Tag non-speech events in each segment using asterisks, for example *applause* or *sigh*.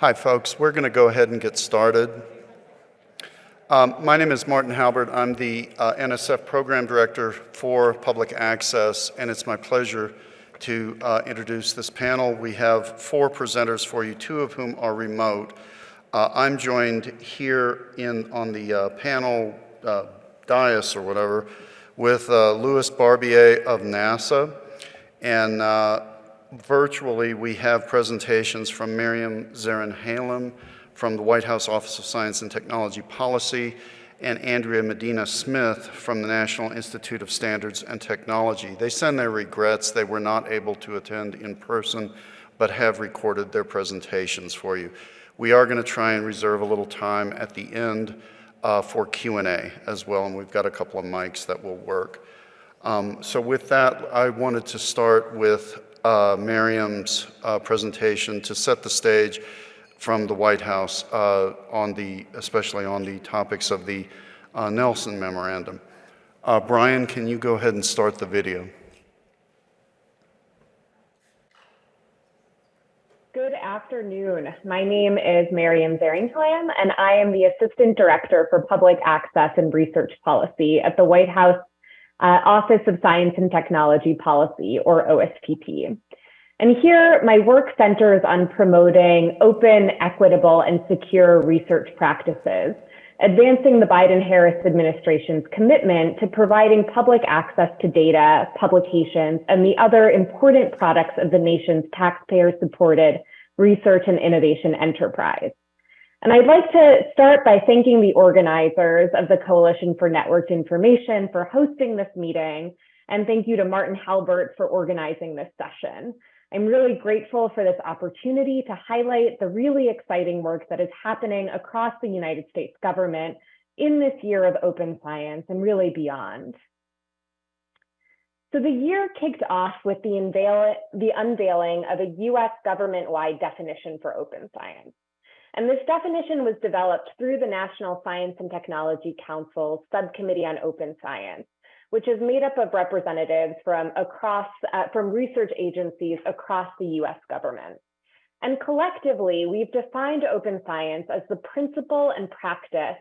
Hi, folks. We're going to go ahead and get started. Um, my name is Martin Halbert. I'm the uh, NSF Program Director for Public Access, and it's my pleasure to uh, introduce this panel. We have four presenters for you, two of whom are remote. Uh, I'm joined here in on the uh, panel uh, dais or whatever with uh, Louis Barbier of NASA, and virtually, we have presentations from Maryam Zaringhalam from the White House Office of Science and Technology Policy and Andrea Medina Smith from the National Institute of Standards and Technology. They send their regrets they were not able to attend in person, but have recorded their presentations for you. We are going to try and reserve a little time at the end uh, for Q&A as well, and we've got a couple of mics that will work. Um, so with that, I wanted to start with uh, Maryam's uh, presentation to set the stage from the White House uh, on the, especially on the topics of the uh, Nelson Memorandum. Uh, Brian, can you go ahead and start the video? Good afternoon. My name is Maryam Zaringhalam, and I am the Assistant Director for Public Access and Research Policy at the White House uh, Office of Science and Technology Policy, or OSTP. And here, my work centers on promoting open, equitable, and secure research practices, advancing the Biden-Harris administration's commitment to providing public access to data, publications, and the other important products of the nation's taxpayer-supported research and innovation enterprise. And I'd like to start by thanking the organizers of the Coalition for Networked Information for hosting this meeting. And thank you to Martin Halbert for organizing this session. I'm really grateful for this opportunity to highlight the really exciting work that is happening across the United States government in this year of open science and really beyond. So the year kicked off with the, unveil the unveiling of a US government-wide definition for open science. And this definition was developed through the National Science and Technology Council's Subcommittee on Open Science, which is made up of representatives from across uh, from research agencies across the US government. And collectively, we've defined open science as the principle and practice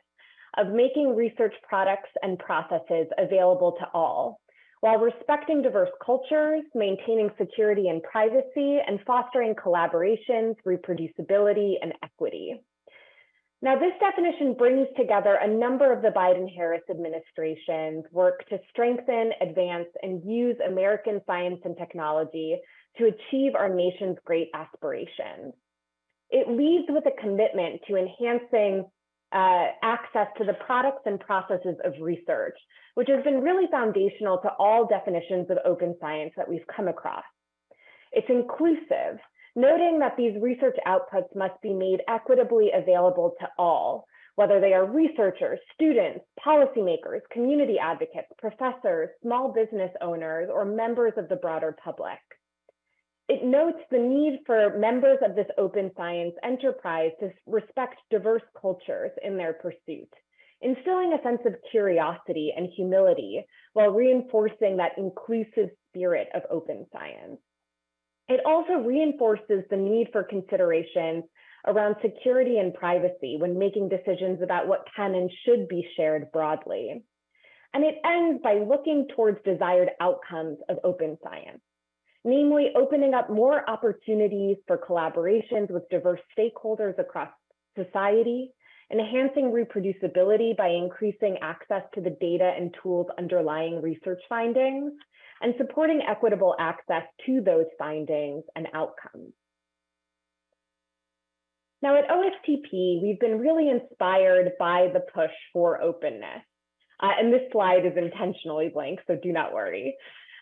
of making research products and processes available to all, while respecting diverse cultures, maintaining security and privacy, and fostering collaborations, reproducibility, and equity. Now, this definition brings together a number of the Biden-Harris administration's work to strengthen, advance, and use American science and technology to achieve our nation's great aspirations. It leads with a commitment to enhancing uh, access to the products and processes of research, which has been really foundational to all definitions of open science that we've come across. It's inclusive, noting that these research outputs must be made equitably available to all, whether they are researchers, students, policymakers, community advocates, professors, small business owners, or members of the broader public. It notes the need for members of this open science enterprise to respect diverse cultures in their pursuit, instilling a sense of curiosity and humility while reinforcing that inclusive spirit of open science. It also reinforces the need for considerations around security and privacy when making decisions about what can and should be shared broadly. And it ends by looking towards desired outcomes of open science namely opening up more opportunities for collaborations with diverse stakeholders across society, enhancing reproducibility by increasing access to the data and tools underlying research findings, and supporting equitable access to those findings and outcomes. Now at OSTP, we've been really inspired by the push for openness. Uh, and this slide is intentionally blank, so do not worry.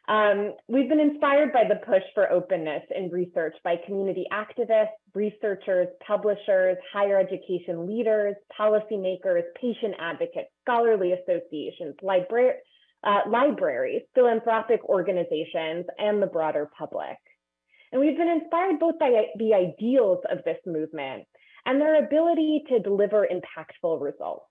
Um, we've been inspired by the push for openness in research by community activists, researchers, publishers, higher education leaders, policymakers, patient advocates, scholarly associations, libra uh, libraries, philanthropic organizations, and the broader public. And we've been inspired both by the ideals of this movement and their ability to deliver impactful results.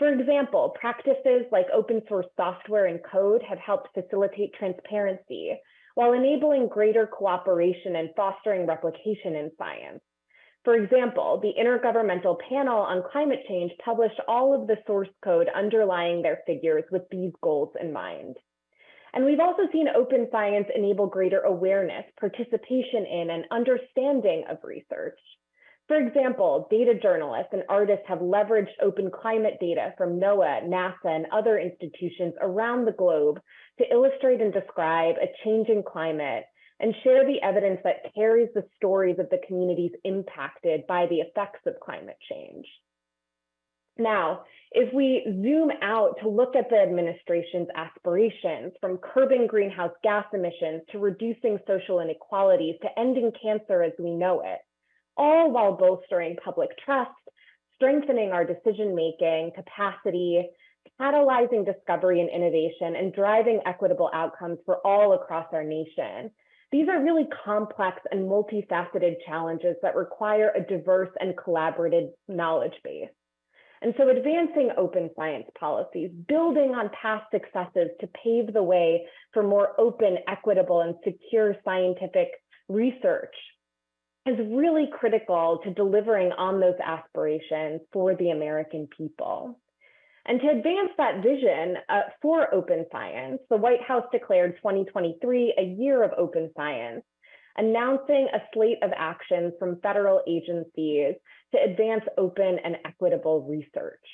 For example, practices like open source software and code have helped facilitate transparency while enabling greater cooperation and fostering replication in science. For example, the Intergovernmental Panel on Climate Change published all of the source code underlying their figures with these goals in mind. And we've also seen open science enable greater awareness, participation in, and understanding of research. For example, data journalists and artists have leveraged open climate data from NOAA, NASA, and other institutions around the globe to illustrate and describe a changing climate and share the evidence that carries the stories of the communities impacted by the effects of climate change. Now, if we zoom out to look at the administration's aspirations from curbing greenhouse gas emissions to reducing social inequalities to ending cancer as we know it, all while bolstering public trust, strengthening our decision-making capacity, catalyzing discovery and innovation, and driving equitable outcomes for all across our nation. These are really complex and multifaceted challenges that require a diverse and collaborative knowledge base. And so advancing open science policies, building on past successes to pave the way for more open, equitable, and secure scientific research is really critical to delivering on those aspirations for the American people. And to advance that vision uh, for open science, the White House declared 2023 a year of open science, announcing a slate of actions from federal agencies to advance open and equitable research.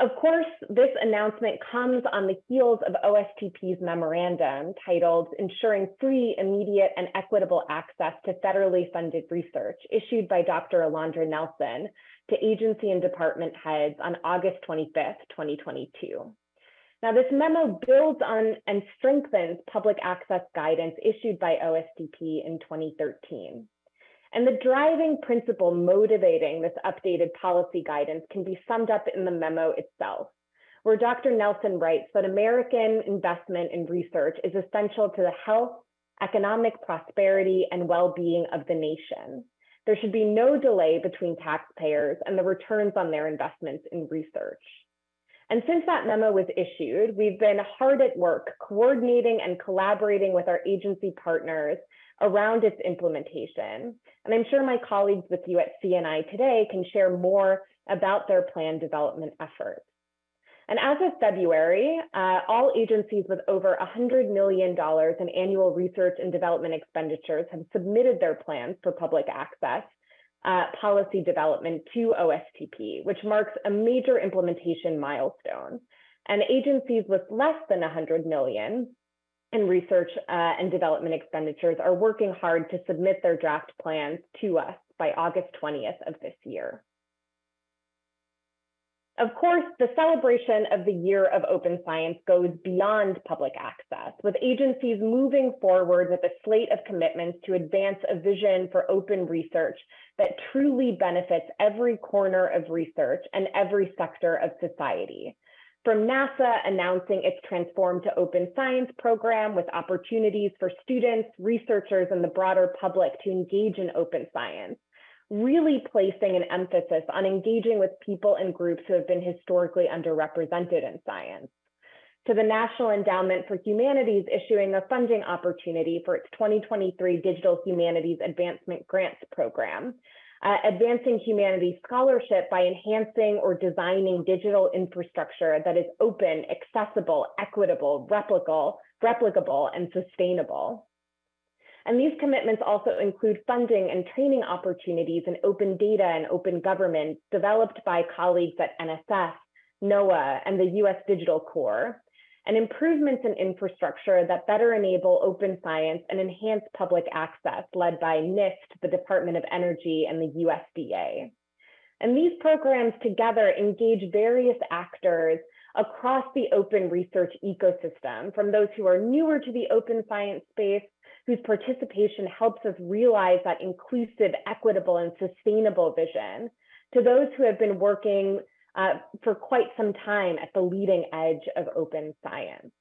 Of course, this announcement comes on the heels of OSTP's memorandum titled Ensuring Free, Immediate, and Equitable Access to Federally Funded Research, issued by Dr. Alondra Nelson to agency and department heads on August 25th, 2022. Now, this memo builds on and strengthens public access guidance issued by OSTP in 2013. And the driving principle motivating this updated policy guidance can be summed up in the memo itself, where Dr. Nelson writes that American investment in research is essential to the health, economic prosperity, and well-being of the nation. There should be no delay between taxpayers and the returns on their investments in research. And since that memo was issued, we've been hard at work coordinating and collaborating with our agency partners around its implementation. And I'm sure my colleagues with you at CNI today can share more about their plan development efforts. And as of February, uh, all agencies with over $100 million in annual research and development expenditures have submitted their plans for public access uh, policy development to OSTP, which marks a major implementation milestone. And agencies with less than 100 million in research uh, and development expenditures are working hard to submit their draft plans to us by August 20th of this year. Of course, the celebration of the year of open science goes beyond public access, with agencies moving forward with a slate of commitments to advance a vision for open research that truly benefits every corner of research and every sector of society. From NASA announcing its Transform to Open Science program with opportunities for students, researchers, and the broader public to engage in open science, really placing an emphasis on engaging with people and groups who have been historically underrepresented in science. To the National Endowment for Humanities issuing a funding opportunity for its 2023 Digital Humanities Advancement Grants Program, uh, advancing humanities scholarship by enhancing or designing digital infrastructure that is open, accessible, equitable, replicable, replicable, and sustainable. And these commitments also include funding and training opportunities in open data and open government developed by colleagues at NSF, NOAA, and the US Digital Corps, and improvements in infrastructure that better enable open science and enhance public access led by NIST, the Department of Energy, and the USDA. And these programs together engage various actors across the open research ecosystem, from those who are newer to the open science space, whose participation helps us realize that inclusive, equitable, and sustainable vision, to those who have been working uh, for quite some time at the leading edge of open science.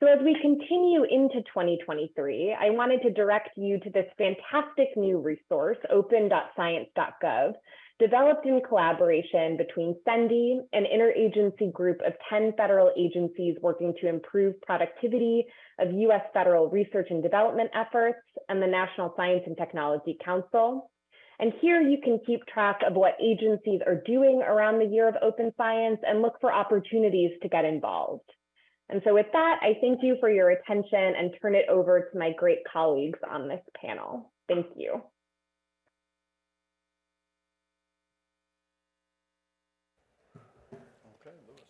So as we continue into 2023, I wanted to direct you to this fantastic new resource, open.science.gov, developed in collaboration between CENDI, an interagency group of 10 federal agencies working to improve productivity of US federal research and development efforts, and the National Science and Technology Council. And here you can keep track of what agencies are doing around the year of open science and look for opportunities to get involved. And so with that, I thank you for your attention and turn it over to my great colleagues on this panel. Thank you. Okay, Louis.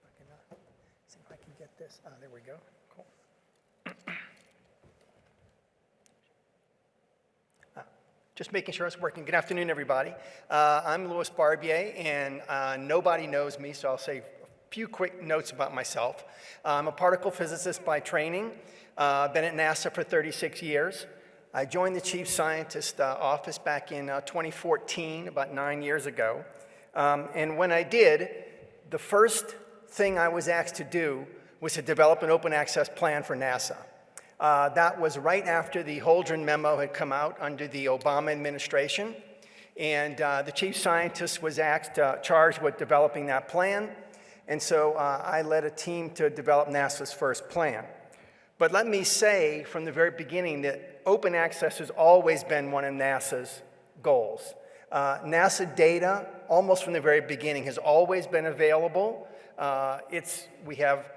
If I can, See if I can get this. Ah, there we go. Cool. Just making sure it's working. Good afternoon, everybody. Uh, I'm Louis Barbier, and uh, nobody knows me, so I'll say a few quick notes about myself. I'm a particle physicist by training. Uh, been at NASA for 36 years. I joined the chief scientist uh, office back in uh, 2014, about nine years ago. Um, and when I did, the first thing I was asked to do was to develop an open access plan for NASA. Uh, that was right after the Holdren memo had come out under the Obama administration. And uh, the chief scientist was asked, uh, charged with developing that plan. And so uh, I led a team to develop NASA's first plan. But let me say from the very beginning that open access has always been one of NASA's goals. Uh, NASA data, almost from the very beginning, has always been available. Uh, it's, we have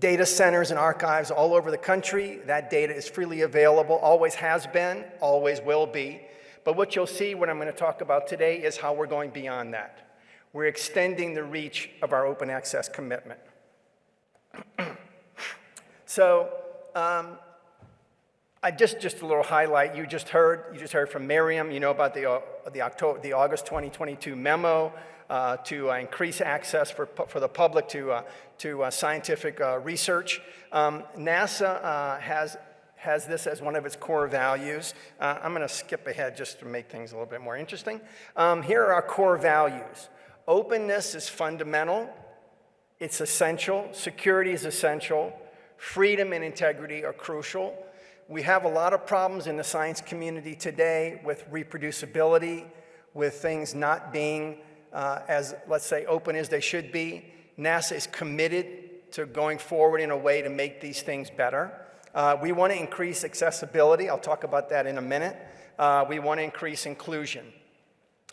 data centers and archives all over the country. That data is freely available, always has been, always will be. But what you'll see, what I'm going to talk about today, is how we're going beyond that. We're extending the reach of our open access commitment. *clears throat* so, um, I just, just a little highlight. You just heard, you just heard from Maryam. You know about the, uh, the, October, the August 2022 memo uh, to uh, increase access for, for the public to, uh, to uh, scientific uh, research. Um, NASA has, has this as one of its core values. I'm going to skip ahead just to make things a little bit more interesting. Um, here are our core values. Openness is fundamental. It's essential. Security is essential. Freedom and integrity are crucial. We have a lot of problems in the science community today with reproducibility, with things not being uh, as, let's say, open as they should be. NASA is committed to going forward in a way to make these things better. Uh, we want to increase accessibility. I'll talk about that in a minute. Uh, we want to increase inclusion.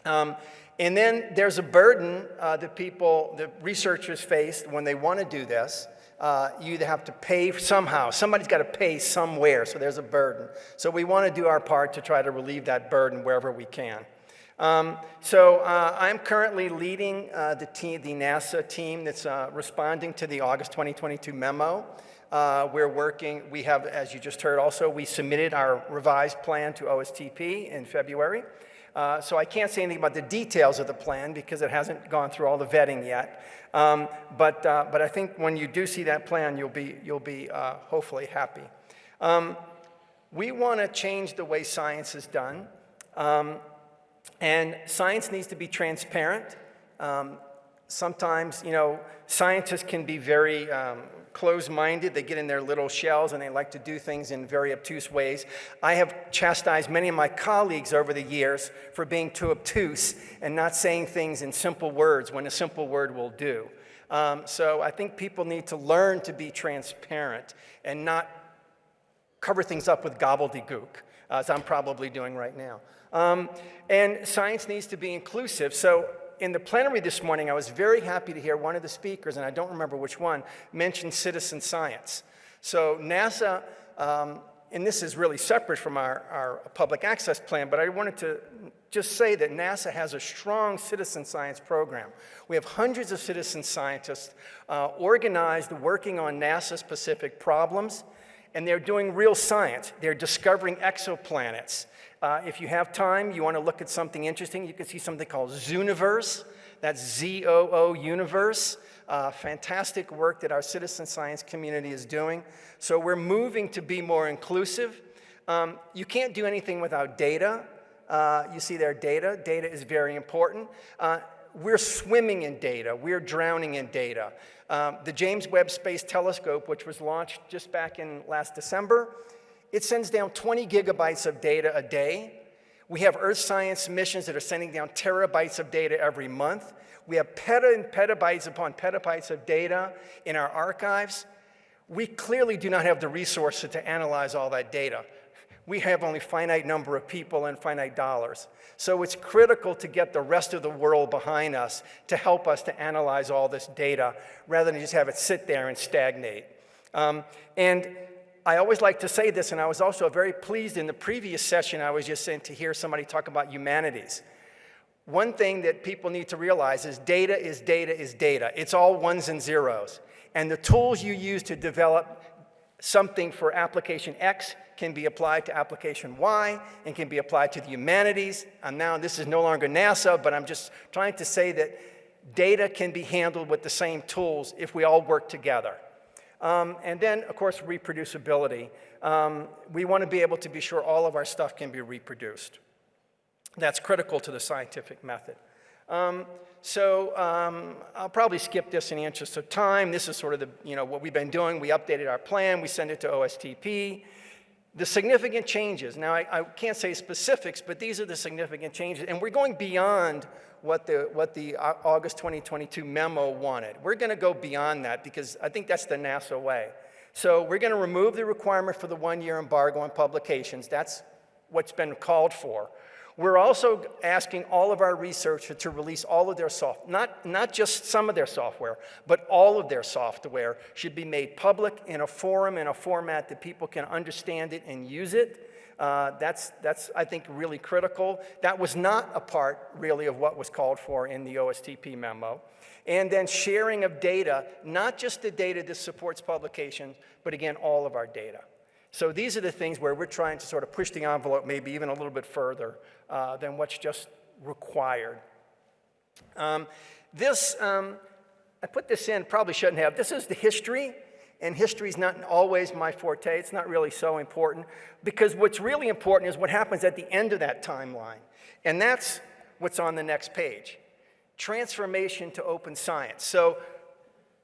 Um, and then there's a burden uh, that people, the researchers face when they want to do this uh, you have to pay somehow. Somebody's got to pay somewhere, so there's a burden. So we want to do our part to try to relieve that burden wherever we can. Um, so uh, I'm currently leading uh, the, team, the NASA team that's uh, responding to the August 2022 memo. Uh, we're working, we have, as you just heard also, we submitted our revised plan to OSTP in February. Uh, so I can't say anything about the details of the plan because it hasn't gone through all the vetting yet. Um, but, uh, but I think when you do see that plan, you'll be, you'll be hopefully happy. Um, we want to change the way science is done. And science needs to be transparent. Um, sometimes, you know, scientists can be very um, closed-minded. They get in their little shells and they like to do things in very obtuse ways. I have chastised many of my colleagues over the years for being too obtuse and not saying things in simple words when a simple word will do. Um, so I think people need to learn to be transparent and not cover things up with gobbledygook, as I'm probably doing right now. Um, and science needs to be inclusive. So in the plenary this morning, I was very happy to hear one of the speakers, and I don't remember which one, mention citizen science. So NASA, um, and this is really separate from our, our public access plan, but I wanted to just say that NASA has a strong citizen science program. We have hundreds of citizen scientists uh, organized working on NASA-specific problems, and they're doing real science. They're discovering exoplanets. Uh, if you have time, you want to look at something interesting, you can see something called Zooniverse. That's Z-O-O Universe. Uh, fantastic work that our citizen science community is doing. So we're moving to be more inclusive. Um, you can't do anything without data. Uh, you see there data. Data is very important. Uh, we're swimming in data. We're drowning in data. Um, the James Webb Space Telescope, which was launched just back in last December, it sends down 20 gigabytes of data a day. We have Earth science missions that are sending down terabytes of data every month. We have peta and petabytes upon petabytes of data in our archives. We clearly do not have the resources to analyze all that data. We have only finite number of people and finite dollars. So it's critical to get the rest of the world behind us to help us to analyze all this data rather than just have it sit there and stagnate. Um, and I always like to say this, and I was also very pleased in the previous session I was just in to hear somebody talk about humanities. One thing that people need to realize is data is data is data. It's all ones and zeros. And the tools you use to develop something for application X can be applied to application Y and can be applied to the humanities. And now this is no longer NASA, but I'm just trying to say that data can be handled with the same tools if we all work together. Um, and then, of course, reproducibility. Um, we want to be able to be sure all of our stuff can be reproduced. That's critical to the scientific method. Um, so um, I'll probably skip this in the interest of time. This is sort of the, you know, what we've been doing. We updated our plan. We sent it to OSTP. The significant changes. Now, I, I can't say specifics, but these are the significant changes. And we're going beyond what the, what the uh, August 2022 memo wanted. We're going to go beyond that because I think that's the NASA way. So we're going to remove the requirement for the one-year embargo on publications. That's what's been called for. We're also asking all of our researchers to release all of their software, not, not just some of their software, but all of their software should be made public in a forum, in a format that people can understand it and use it. Uh, that's, that's, I think, really critical. That was not a part, really, of what was called for in the OSTP memo. And then sharing of data, not just the data that supports publications, but again, all of our data. So these are the things where we're trying to sort of push the envelope maybe even a little bit further uh, than what's just required. Um, this, um, I put this in, probably shouldn't have. This is the history and history is not always my forte. It's not really so important because what's really important is what happens at the end of that timeline. And that's what's on the next page. Transformation to open science. So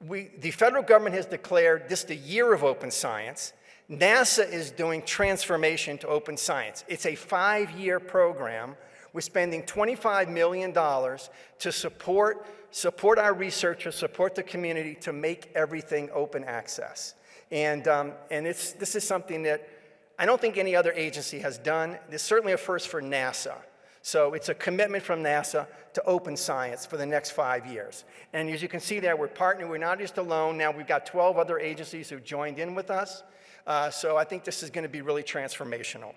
we, the federal government has declared this the year of open science. NASA is doing transformation to open science. It's a five-year program. We're spending $25 million to support support our researchers, support the community to make everything open access. And, um, and it's, this is something that I don't think any other agency has done. It's certainly a first for NASA. So it's a commitment from NASA to open science for the next five years. And as you can see there, we're partnering. We're not just alone. Now we've got 12 other agencies who joined in with us. Uh, so I think this is going to be really transformational.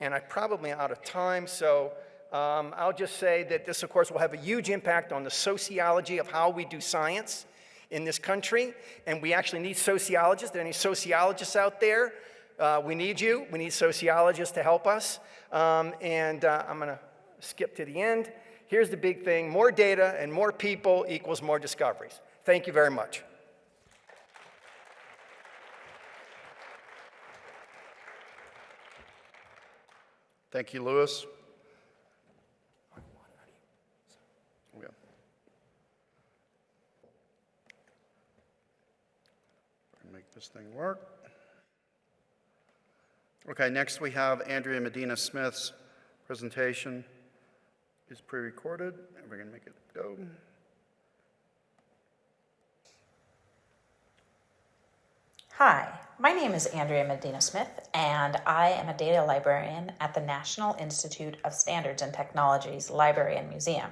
And I'm probably out of time, so um, I'll just say that this, of course, will have a huge impact on the sociology of how we do science in this country. And we actually need sociologists. There are any sociologists out there? Uh, we need you. We need sociologists to help us. Um, and uh, I'm going to skip to the end. Here's the big thing. More data and more people equals more discoveries. Thank you very much. Thank you, Louis. Make this thing work. Okay, next we have Andrea Medina Smith's presentation is pre-recorded, and we're going to make it go. Hi, my name is Andrea Medina Smith, and I am a data librarian at the National Institute of Standards and Technology's Library and Museum.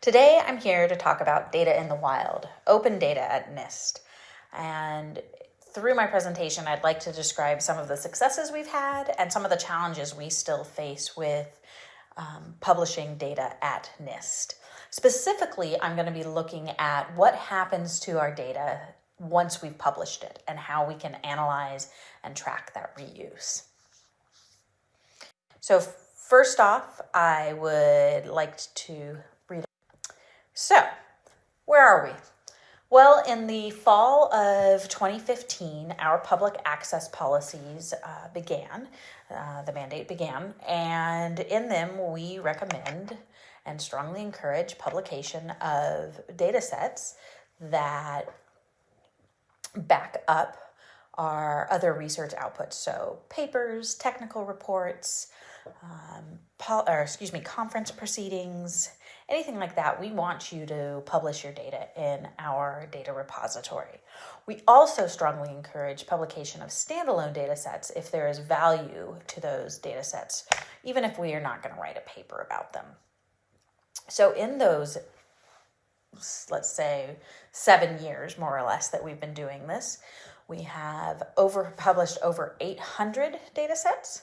Today, I'm here to talk about data in the wild, open data at NIST, and through my presentation, I'd like to describe some of the successes we've had and some of the challenges we still face with um, publishing data at NIST. Specifically, I'm going to be looking at what happens to our data once we've published it and how we can analyze and track that reuse. So first off, I would like to read. So where are we? Well, in the fall of 2015, our public access policies uh, began, uh, the mandate began, and in them we recommend and strongly encourage publication of data sets that back up our other research outputs. So papers, technical reports, um, or excuse me, conference proceedings, anything like that. We want you to publish your data in our data repository. We also strongly encourage publication of standalone data sets if there is value to those data sets, even if we are not going to write a paper about them. So in those let's say seven years more or less that we've been doing this. We have over published over 800 data sets.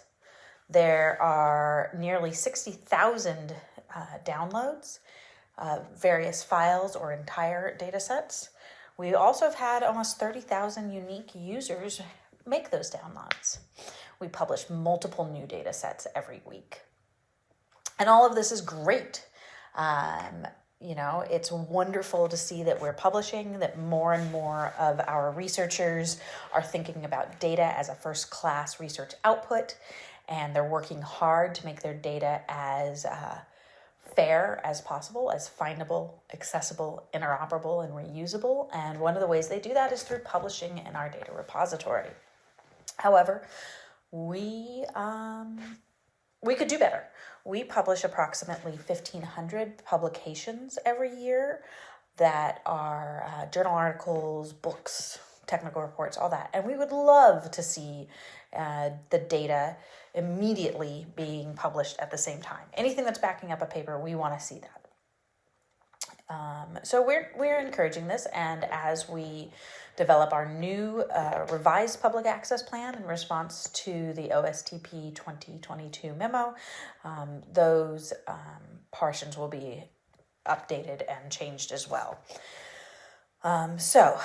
There are nearly 60000 uh, downloads uh, various files or entire data sets. We also have had almost 30000 unique users make those downloads. We publish multiple new data sets every week. And all of this is great. Um, you know, it's wonderful to see that we're publishing, that more and more of our researchers are thinking about data as a first class research output, and they're working hard to make their data as uh, fair as possible, as findable, accessible, interoperable, and reusable. And one of the ways they do that is through publishing in our data repository. However, we um, we could do better. We publish approximately 1,500 publications every year that are uh, journal articles, books, technical reports, all that. And we would love to see uh, the data immediately being published at the same time. Anything that's backing up a paper, we want to see that. Um, so we're we're encouraging this, and as we develop our new uh, revised public access plan in response to the OSTP 2022 memo, um, those um, portions will be updated and changed as well. Um, so,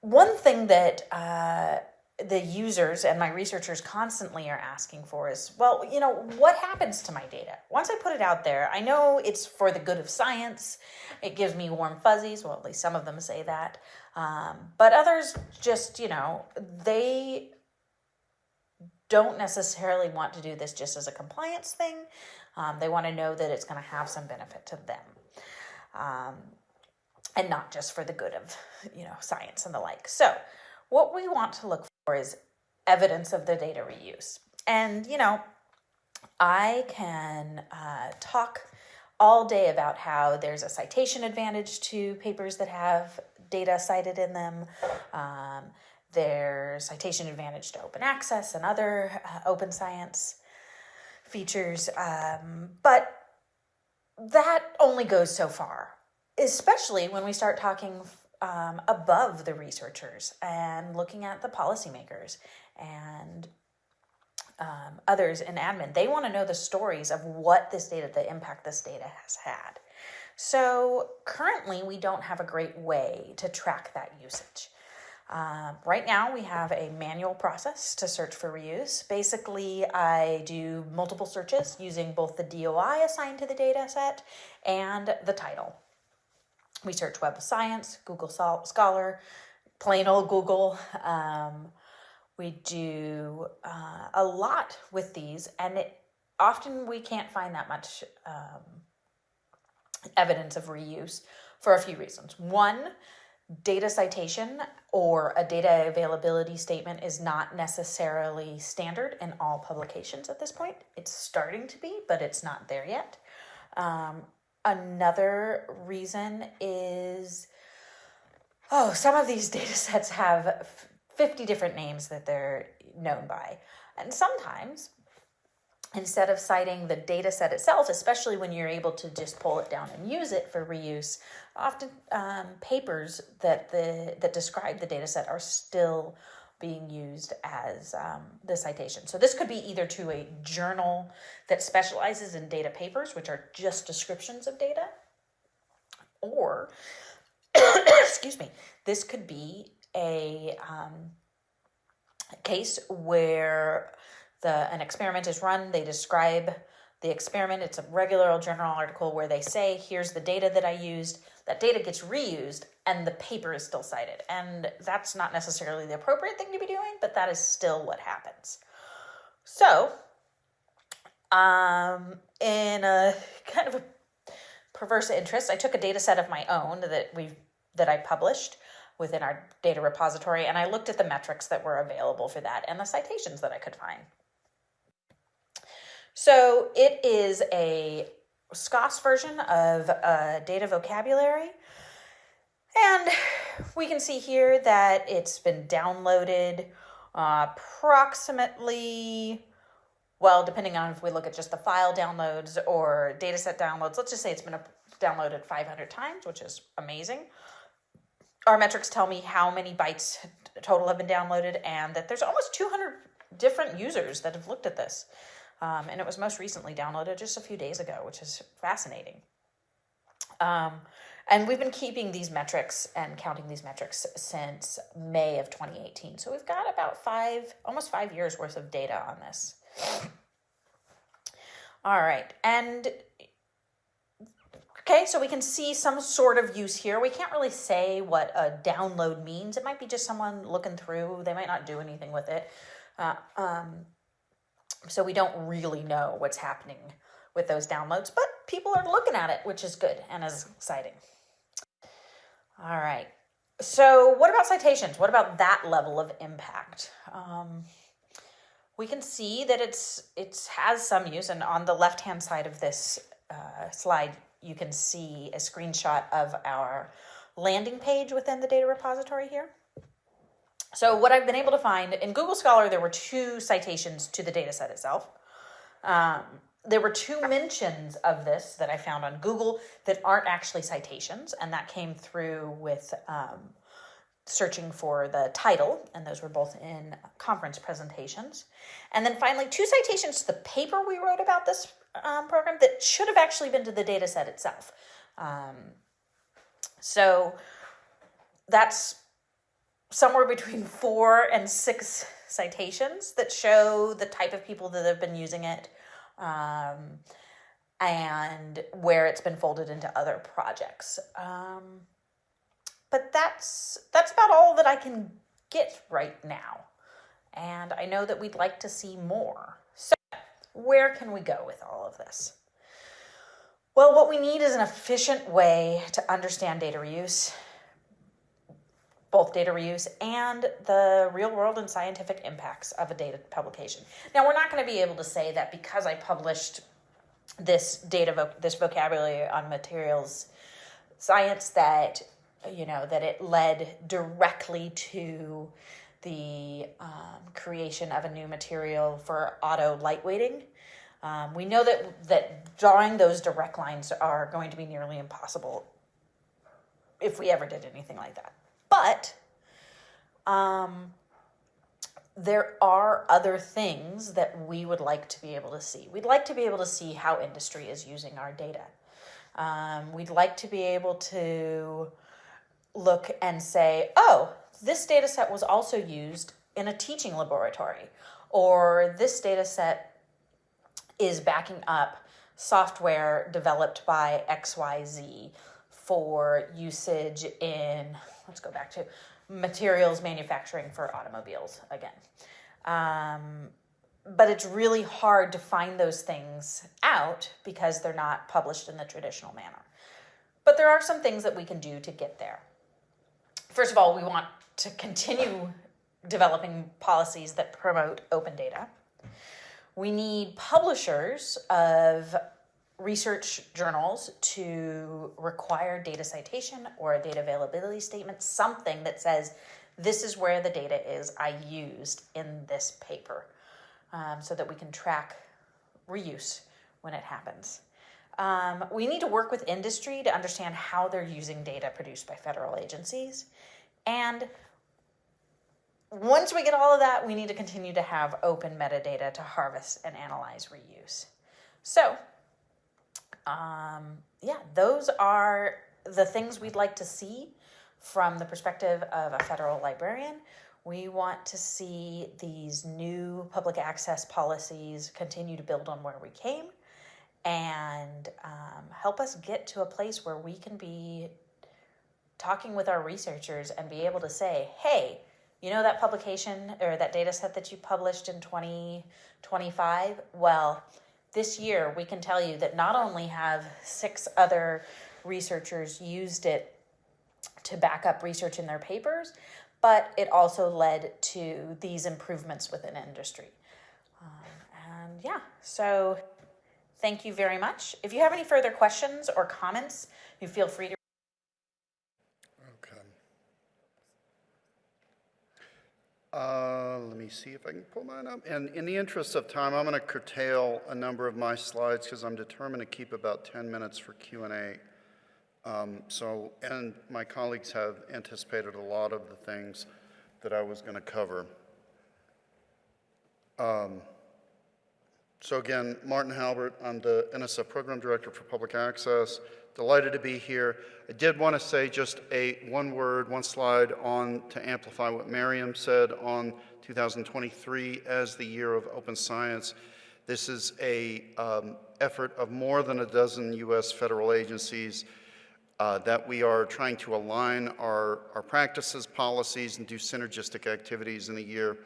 one thing that uh, the users and my researchers constantly are asking for is well, you know, what happens to my data? Once I put it out there, I know it's for the good of science. It gives me warm fuzzies. Well, at least some of them say that. Um, but others just, you know, they don't necessarily want to do this just as a compliance thing. Um, they want to know that it's going to have some benefit to them. Um, and not just for the good of, you know, science and the like. So, what we want to look for is evidence of the data reuse. And, you know, I can uh, talk all day about how there's a citation advantage to papers that have data cited in them. Um, there's citation advantage to open access and other uh, open science features. Um, but that only goes so far, especially when we start talking um, above the researchers and looking at the policymakers and um, others in admin. They want to know the stories of what this data, the impact this data has had. So currently, we don't have a great way to track that usage. Um, right now, we have a manual process to search for reuse. Basically, I do multiple searches using both the DOI assigned to the data set and the title. We search Web of Science, Google Scholar, plain old Google. Um, we do uh, a lot with these, and it, often we can't find that much um, evidence of reuse for a few reasons. One, data citation or a data availability statement is not necessarily standard in all publications at this point. It's starting to be, but it's not there yet. Um, Another reason is oh, some of these *laughs* data sets have 50 different names that they're known by. And sometimes, instead of citing the data set itself, especially when you're able to just pull it down and use it for reuse, often um, papers that, the, that describe the data set are still being used as um, the citation. So this could be either to a journal that specializes in data papers, which are just descriptions of data, or, *coughs* excuse me, this could be a um, case where the an experiment is run, they describe the experiment, it's a regular old journal article where they say, here's the data that I used, that data gets reused and the paper is still cited. And that's not necessarily the appropriate thing to be doing, but that is still what happens. So, um, in a *laughs* kind of a perverse interest, I took a data set of my own that we that I published within our data repository, and I looked at the metrics that were available for that and the citations that I could find. So it is a SKOS version of a data vocabulary. And we can see here that it's been downloaded uh, approximately, well, depending on if we look at just the file downloads or dataset downloads, let's just say it's been downloaded 500 times, which is amazing. Our metrics tell me how many bytes total have been downloaded and that there's almost 200 different users that have looked at this. Um, and it was most recently downloaded just a few days ago, which is fascinating. Um, and we've been keeping these metrics and counting these metrics since May of 2018. So we've got about five, almost five years worth of data on this. All right, and okay, so we can see some sort of use here. We can't really say what a download means. It might be just someone looking through. They might not do anything with it. Uh, um, so we don't really know what's happening with those downloads, but people are looking at it, which is good and is exciting. All right. So what about citations? What about that level of impact? Um, we can see that it's it's has some use, and on the left hand side of this uh, slide, you can see a screenshot of our landing page within the data repository here. So what I've been able to find in Google Scholar, there were two citations to the data set itself. Um, there were two mentions of this that I found on Google that aren't actually citations, and that came through with um, searching for the title, and those were both in conference presentations. And then finally, two citations to the paper we wrote about this um, program that should have actually been to the data set itself. Um, so that's somewhere between four and six citations that show the type of people that have been using it um, and where it's been folded into other projects. Um, but that's that's about all that I can get right now. And I know that we'd like to see more. So, where can we go with all of this? Well, what we need is an efficient way to understand data reuse, both data reuse and the real world and scientific impacts of a data publication. Now, we're not going to be able to say that because I published this data, this vocabulary on materials science that you know that it led directly to the um, creation of a new material for auto lightweighting. Um, we know that that drawing those direct lines are going to be nearly impossible if we ever did anything like that. But um, there are other things that we would like to be able to see. We'd like to be able to see how industry is using our data. Um, we'd like to be able to look and say, oh, this data set was also used in a teaching laboratory, or this data set is backing up software developed by XYZ for usage in, let's go back to materials manufacturing for automobiles again. Um, but it's really hard to find those things out because they're not published in the traditional manner. But there are some things that we can do to get there first of all, we want to continue developing policies that promote open data. We need publishers of research journals to require data citation or a data availability statement, something that says, this is where the data is I used in this paper, um, so that we can track reuse when it happens. Um, we need to work with industry to understand how they're using data produced by federal agencies. And once we get all of that, we need to continue to have open metadata to harvest and analyze reuse. So, um, yeah, those are the things we'd like to see from the perspective of a federal librarian. We want to see these new public access policies continue to build on where we came and um, help us get to a place where we can be talking with our researchers and be able to say, hey, you know that publication or that data set that you published in 2025? Well, this year we can tell you that not only have six other researchers used it to back up research in their papers, but it also led to these improvements within industry. Um, and yeah, so thank you very much. If you have any further questions or comments, you feel free to. Okay. Uh, Let me see if I can pull mine up. And in the interest of time, I'm going to curtail a number of my slides because I'm determined to keep about 10 minutes for Q and A. Um, So, and my colleagues have anticipated a lot of the things that I was going to cover. Um, So again, Martin Halbert, I'm the NSF Program Director for Public Access. Delighted to be here. I did want to say just a one word, one slide on to amplify what Maryam said on 2023 as the year of open science. This is a um, effort of more than a dozen U.S. federal agencies uh, that we are trying to align our, our practices, policies, and do synergistic activities in the year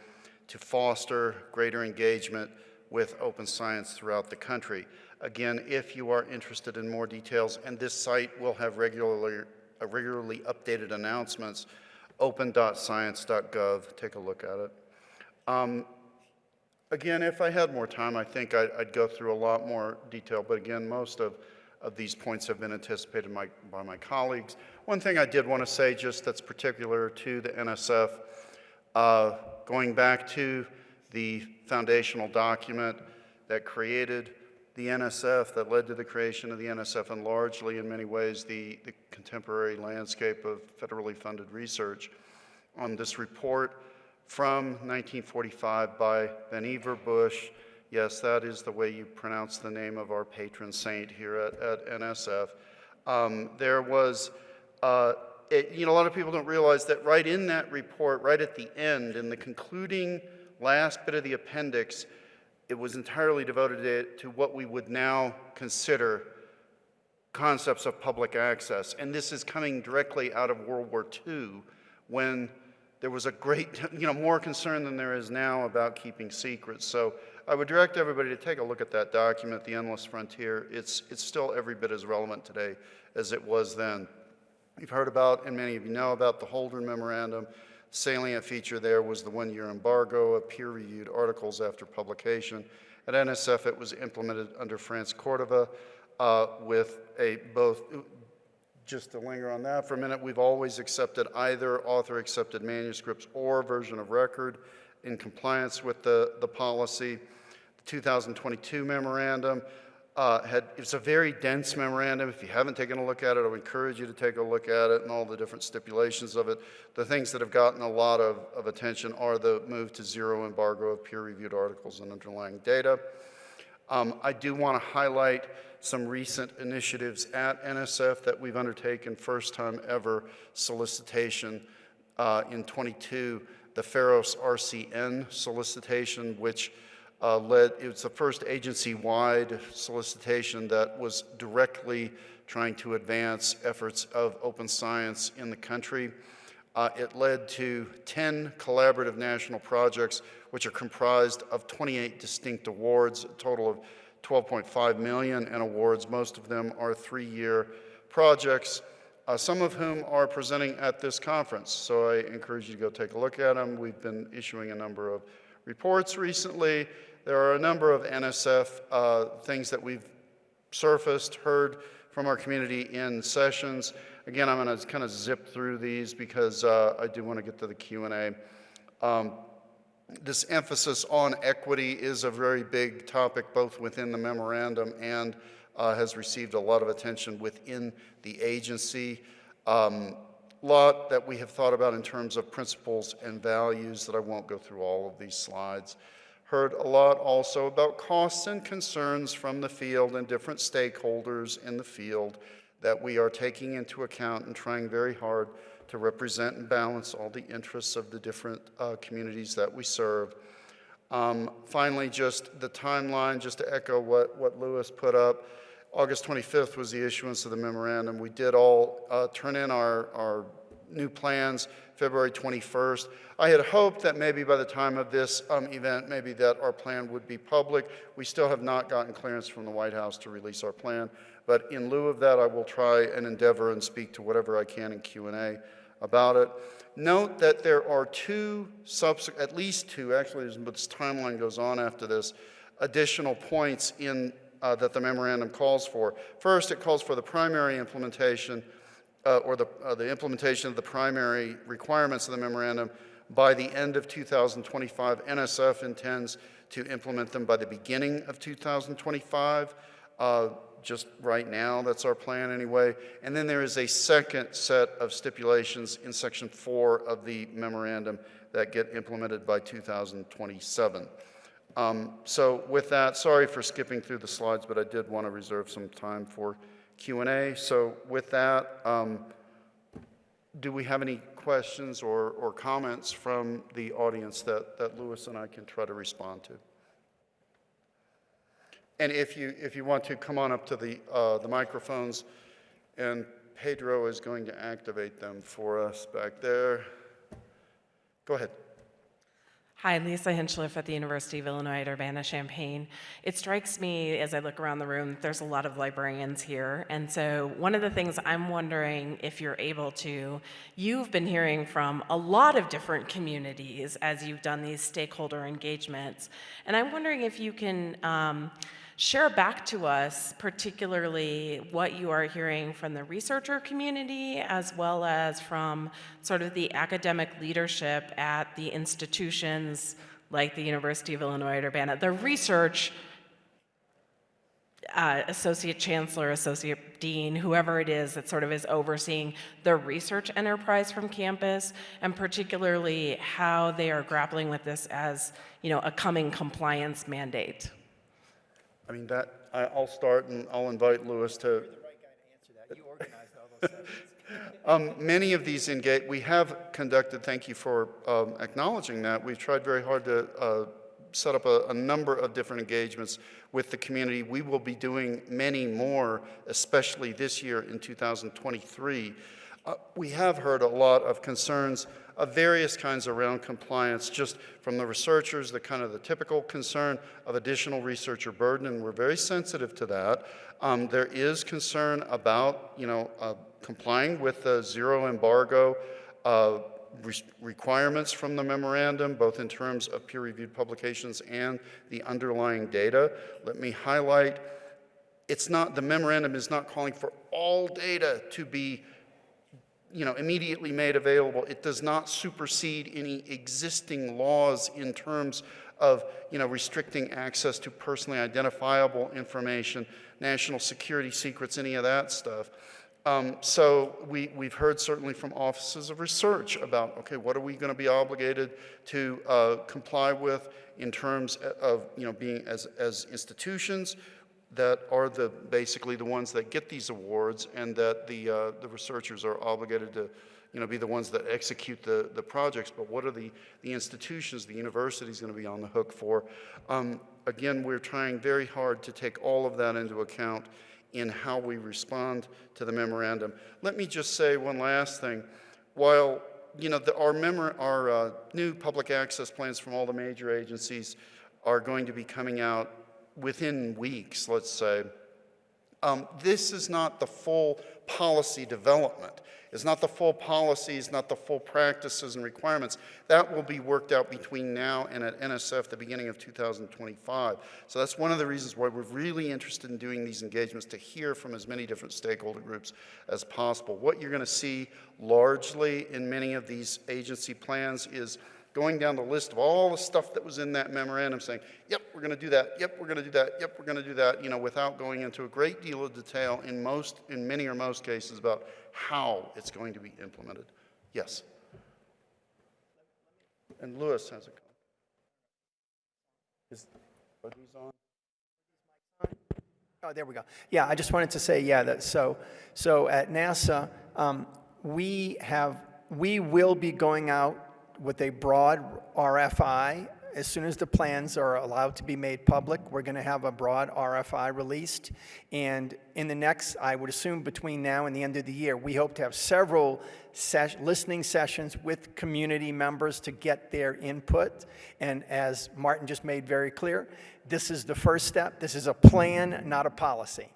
to foster greater engagement with open science throughout the country. Again, if you are interested in more details, and this site will have regularly, uh, regularly updated announcements, open.science.gov, take a look at it. Um, Again, if I had more time, I think I'd, I'd go through a lot more detail, but again, most of, of these points have been anticipated my, by my colleagues. One thing I did want to say, just that's particular to the NSF, uh, going back to the foundational document that created the NSF, that led to the creation of the NSF, and largely, in many ways, the, the contemporary landscape of federally funded research. On this report from 1945 by Vannevar Bush, yes, that is the way you pronounce the name of our patron saint here at, at NSF. Um, there was uh, it, you know, a lot of people don't realize that right in that report, right at the end, in the concluding last bit of the appendix, it was entirely devoted to, what we would now consider concepts of public access. And this is coming directly out of World War II when there was a great, *laughs* you know, more concern than there is now about keeping secrets. So I would direct everybody to take a look at that document, The Endless Frontier. It's, it's still every bit as relevant today as it was then. You've heard about, and many of you know about, the Holdren Memorandum. Salient feature there was the one-year embargo of peer-reviewed articles after publication. At NSF, it was implemented under France Cordova uh, with a both, just to linger on that for a minute, we've always accepted either author-accepted manuscripts or version of record in compliance with the, the policy. The 2022 memorandum uh, had, it's a very dense memorandum. If you haven't taken a look at it, I would encourage you to take a look at it and all the different stipulations of it. The things that have gotten a lot of, of attention are the move to zero embargo of peer-reviewed articles and underlying data. Um, I do want to highlight some recent initiatives at NSF that we've undertaken, first time ever solicitation uh, in 22, the FAIROS RCN solicitation, which uh, led, it was the first agency-wide solicitation that was directly trying to advance efforts of open science in the country. Uh, it led to 10 collaborative national projects, which are comprised of 28 distinct awards, a total of 12.5 million in awards. Most of them are three-year projects, uh, some of whom are presenting at this conference. So I encourage you to go take a look at them. We've been issuing a number of reports recently. There are a number of NSF uh, things that we've surfaced, heard from our community in sessions. Again, I'm going to kind of zip through these because uh, I do want to get to the Q&A. Um, this emphasis on equity is a very big topic both within the memorandum and uh, has received a lot of attention within the agency. Um, lot that we have thought about in terms of principles and values that I won't go through all of these slides heard a lot also about costs and concerns from the field and different stakeholders in the field that we are taking into account and trying very hard to represent and balance all the interests of the different uh, communities that we serve. Um, finally, just the timeline, just to echo what, what Lewis put up. August 25th was the issuance of the memorandum. We did all uh, turn in our, our new plans February 21st. I had hoped that maybe by the time of this um, event, maybe that our plan would be public. We still have not gotten clearance from the White House to release our plan, but in lieu of that, I will try and endeavor and speak to whatever I can in Q&A about it. Note that there are two, at least two, actually, as this timeline goes on after this, additional points in, uh, that the memorandum calls for. First, it calls for the primary implementation, uh, or the, uh, the implementation of the primary requirements of the memorandum by the end of 2025. NSF intends to implement them by the beginning of 2025. Uh, just right now, that's our plan anyway. And then there is a second set of stipulations in section four of the memorandum that get implemented by 2027. Um, So with that, sorry for skipping through the slides, but I did want to reserve some time for Q&A. So with that, um, do we have any questions or, or comments from the audience that, that Louis and I can try to respond to? And if you, if you want to, come on up to the, uh, the microphones, and Pedro is going to activate them for us back there. Go ahead. Hi, Lisa Hinchliffe at the University of Illinois at Urbana-Champaign. It strikes me as I look around the room, there's a lot of librarians here. And so one of the things I'm wondering if you're able to, you've been hearing from a lot of different communities as you've done these stakeholder engagements. And I'm wondering if you can um, share back to us, particularly what you are hearing from the researcher community as well as from sort of the academic leadership at the institutions like the University of Illinois at Urbana, the research uh, associate chancellor, associate dean, whoever it is that sort of is overseeing the research enterprise from campus, and particularly how they are grappling with this as, you know, a coming compliance mandate. I mean, that, I- I'll start and I'll invite Louis to, *laughs* Um, Many of these engage, we have conducted, thank you for um, acknowledging that, we've tried very hard to uh, set up a, a number of different engagements with the community. We will be doing many more, especially this year in 2023. Uh, We have heard a lot of concerns of various kinds around compliance, just from the researchers, the kind of the typical concern of additional researcher burden, and we're very sensitive to that. Um, There is concern about, you know, uh, complying with the zero embargo uh, re- requirements from the memorandum, both in terms of peer-reviewed publications and the underlying data. Let me highlight, it's not, the memorandum is not calling for all data to be you know, immediately made available. It does not supersede any existing laws in terms of, you know, restricting access to personally identifiable information, national security secrets, any of that stuff. Um, so we, we've heard certainly from offices of research about, okay, what are we going to be obligated to uh, comply with in terms of, you know, being as, as institutions, that are the, basically the ones that get these awards and that the, uh, the researchers are obligated to, you know, be the ones that execute the, the projects, but what are the, the institutions, the universities going to be on the hook for? Um, again, we're trying very hard to take all of that into account in how we respond to the memorandum. Let me just say one last thing. While, you know, the, our, memor- our uh, new public access plans from all the major agencies are going to be coming out within weeks, let's say, um, this is not the full policy development. It's not the full policies, not the full practices and requirements. That will be worked out between now and at NSF, the beginning of 2025. So that's one of the reasons why we're really interested in doing these engagements, to hear from as many different stakeholder groups as possible. What you're going to see largely in many of these agency plans is going down the list of all the stuff that was in that memorandum saying, yep, we're going to do that, yep, we're going to do that, yep, we're going to do that, you know, without going into a great deal of detail in most, in many or most cases about how it's going to be implemented. Yes. And Lewis has a comment. Is, are these on? Oh, there we go. Yeah, I just wanted to say, yeah, that, so, so at NASA, um, we have, we will be going out with a broad RFI as soon as the plans are allowed to be made public, we're going to have a broad RFI released. And in the next, I would assume between now and the end of the year, we hope to have several ses- listening sessions with community members to get their input. And as Martin just made very clear, this is the first step. This is a plan, not a policy.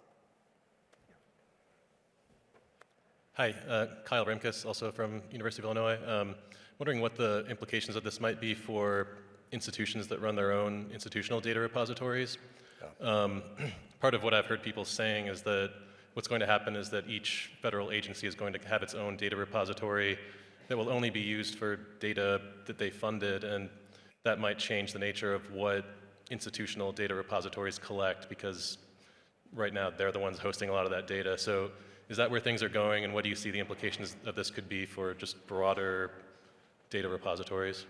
Hi, uh, Kyle Rimkus, also from University of Illinois. Um, wondering what the implications of this might be for institutions that run their own institutional data repositories. Um, *clears throat* part of what I've heard people saying is that what's going to happen is that each federal agency is going to have its own data repository that will only be used for data that they funded, and that might change the nature of what institutional data repositories collect because right now they're the ones hosting a lot of that data. So is that where things are going, and what do you see the implications of this could be for just broader data repositories?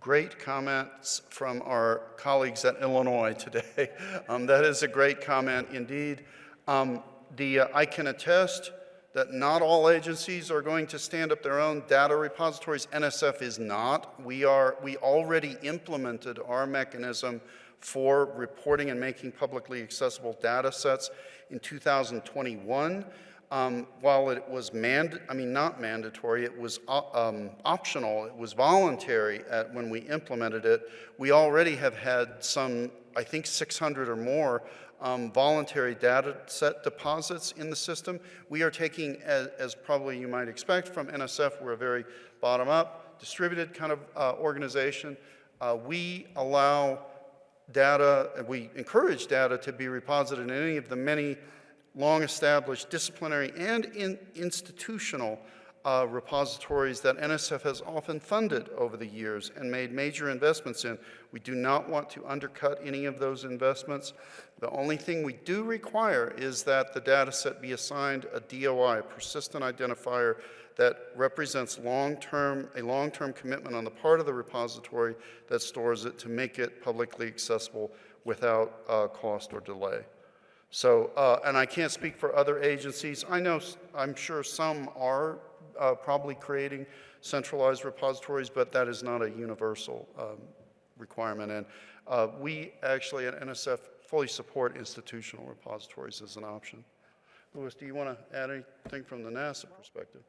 Great comments from our colleagues at Illinois today. *laughs* Um, that is a great comment indeed. Um, the, uh, I can attest that not all agencies are going to stand up their own data repositories. NSF is not. We, are, we already implemented our mechanism for reporting and making publicly accessible data sets in 2021. Um, while it was mand, I mean not mandatory, it was uh, um, optional, it was voluntary at, when we implemented it. We already have had some, I think 600 or more um, voluntary data set deposits in the system. We are taking, as, as, probably you might expect from NSF, we're a very bottom-up, distributed kind of uh, organization. Uh, we allow data, we encourage data to be reposited in any of the many long-established disciplinary and in institutional uh, repositories that NSF has often funded over the years and made major investments in. We do not want to undercut any of those investments. The only thing we do require is that the data set be assigned a DOI, a persistent identifier that represents long-term, a long-term commitment on the part of the repository that stores it to make it publicly accessible without uh, cost or delay. So, uh, and I can't speak for other agencies. I know, I'm sure some are uh, probably creating centralized repositories, but that is not a universal um, requirement. And uh, we actually at NSF fully support institutional repositories as an option. Louis, do you want to add anything from the NASA perspective?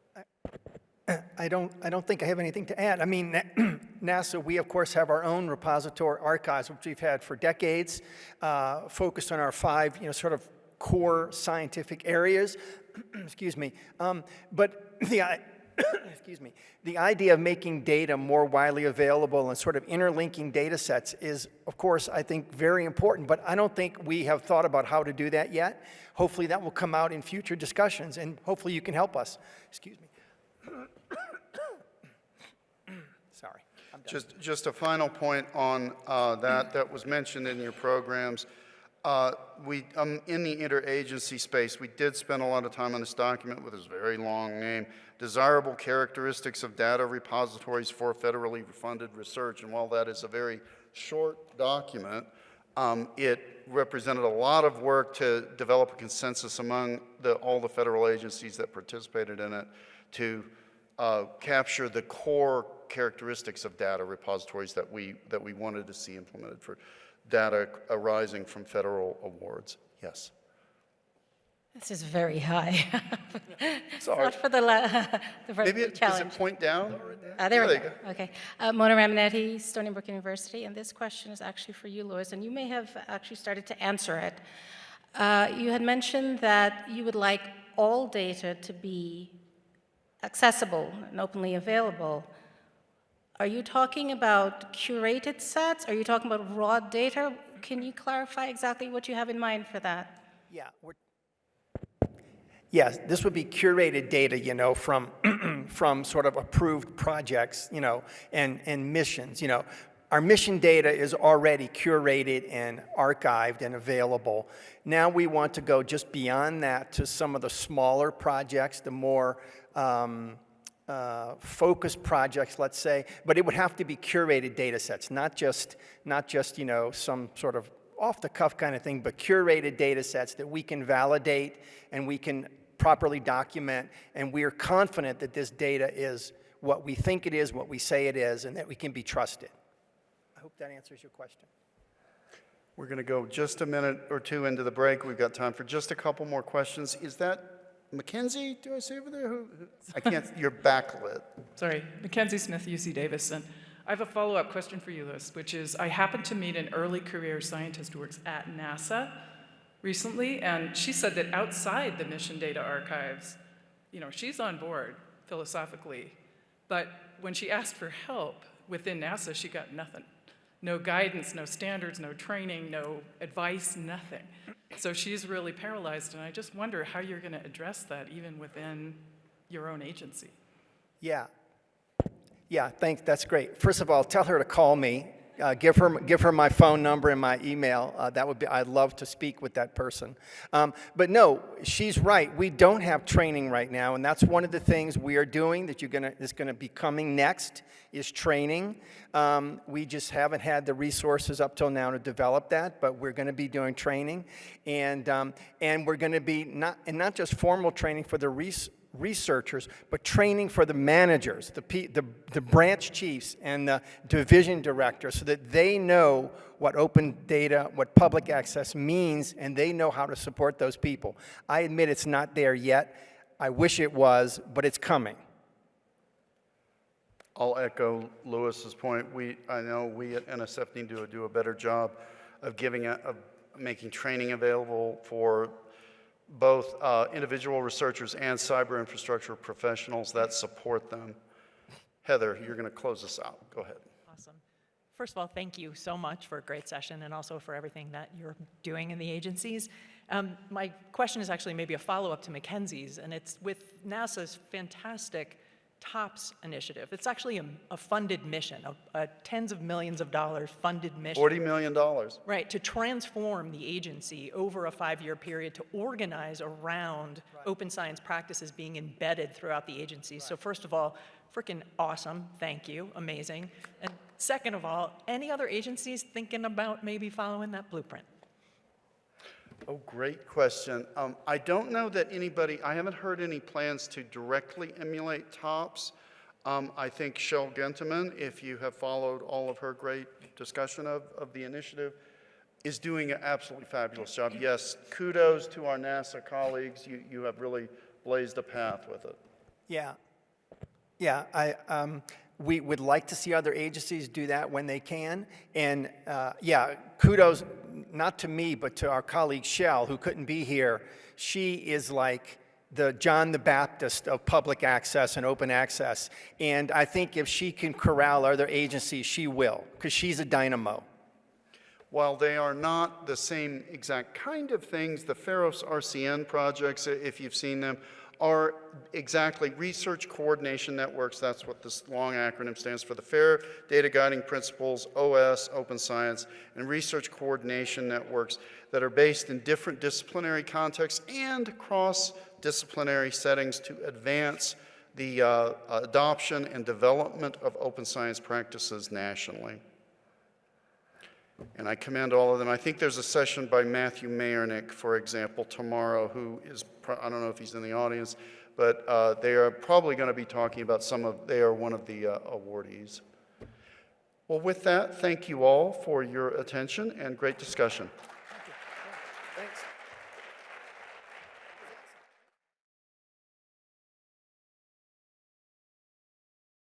I don't, I don't think I have anything to add. I mean, *clears throat* NASA, we of course have our own repository archives, which we've had for decades, uh, focused on our five, you know, sort of core scientific areas. *clears throat* excuse me. Um, but *clears throat* the, excuse me, the idea of making data more widely available and sort of interlinking data sets is, of course, I think very important, but I don't think we have thought about how to do that yet. Hopefully that will come out in future discussions, and hopefully you can help us. Excuse me. Sorry. Just, just a final point on uh, that that was mentioned in your programs. Uh, we, um, in the interagency space, we did spend a lot of time on this document with this very long name, Desirable Characteristics of Data Repositories for Federally Funded Research. And while that is a very short document, um, it represented a lot of work to develop a consensus among the, all the federal agencies that participated in it to uh, capture the core characteristics of data repositories that we, that we wanted to see implemented for data arising from federal awards. Yes. This is very high. *laughs* Sorry. Not for the, la- the first Maybe it, does challenge. it point down? Ah, there we you go. Okay. Uh, Mona Ramonetti, Stony Brook University, and this question is actually for you, Louis, and you may have actually started to answer it. Uh, you had mentioned that you would like all data to be accessible and openly available. Are you talking about curated sets? Are you talking about raw data? Can you clarify exactly what you have in mind for that? Yeah, yes, this would be curated data, you know, from, *clears throat* from sort of approved projects, you know, and, and missions, you know. Our mission data is already curated and archived and available. Now we want to go just beyond that to some of the smaller projects, the more um, uh, focused projects, let's say, but it would have to be curated data sets, not just, not just, you know, some sort of off-the-cuff kind of thing, but curated data sets that we can validate and we can properly document, and we are confident that this data is what we think it is, what we say it is, and that we can be trusted. I hope that answers your question. We're going to go just a minute or two into the break. We've got time for just a couple more questions. Is that Mackenzie, do I see over there? Who, who- I can't, *laughs* you're backlit. Sorry, Mackenzie Smith, UC Davis. And I have a follow-up question for you, Liz, which is, I happened to meet an early career scientist who works at NASA recently, and she said that outside the mission data archives, you know, she's on board philosophically, but when she asked for help within NASA, she got nothing. No guidance, no standards, no training, no advice, nothing. So she's really paralyzed, and I just wonder how you're going to address that even within your own agency. Yeah. Yeah, thanks, that's great. First of all, tell her to call me. Uh, give her, give her my phone number and my email. Uh, that would be, I'd love to speak with that person. Um, but no, she's right. We don't have training right now, and that's one of the things we are doing that you're gonna, is gonna be coming next is training. Um, we just haven't had the resources up till now to develop that, but we're gonna be doing training. And, um, and we're gonna be not, and not just formal training for the res, researchers, but training for the managers, the, P, the, the branch chiefs and the division directors so that they know what open data, what public access means, and they know how to support those people. I admit it's not there yet. I wish it was, but it's coming. I'll echo Lewis's point. We, I know we at NSF need to do a better job of giving, a, of making training available for both uh, individual researchers and cyber infrastructure professionals that support them. Heather, you're going to close us out. Go ahead. Awesome. First of all, thank you so much for a great session and also for everything that you're doing in the agencies. Um, my question is actually maybe a follow-up to Mackenzie's, and it's with NASA's fantastic TOPS initiative. It's actually a, a funded mission, a, a tens of millions of dollars funded mission. $40 million. Right, to transform the agency over a five-year period to organize around open science practices being embedded throughout the agency. So first of all, freaking awesome, thank you, amazing. And second of all, any other agencies thinking about maybe following that blueprint? Oh, great question. Um, I don't know that anybody, I haven't heard any plans to directly emulate TOPS. Um, I think Chelle Gentemann, if you have followed all of her great discussion of, of the initiative, is doing an absolutely fabulous job. Yes, kudos to our NASA colleagues. You, you have really blazed a path with it. Yeah. Yeah, I, um, we would like to see other agencies do that when they can. And uh, yeah, kudos, not to me, but to our colleague Chelle, who couldn't be here. She is like the John the Baptist of public access and open access. And I think if she can corral other agencies, she will, because she's a dynamo. While they are not the same exact kind of things, the FAIROS RCN projects, if you've seen them, are exactly research coordination networks. That's what this long acronym stands for. The FAIR Data Guiding Principles, OS, Open Science, and research coordination networks that are based in different disciplinary contexts and cross-disciplinary settings to advance the uh, adoption and development of open science practices nationally. And I commend all of them. I think there's a session by Matthew Mayernik, for example, tomorrow, who is, I don't know if he's in the audience, but uh, they are probably going to be talking about some of, they are one of the uh, awardees. Well, with that, thank you all for your attention and great discussion.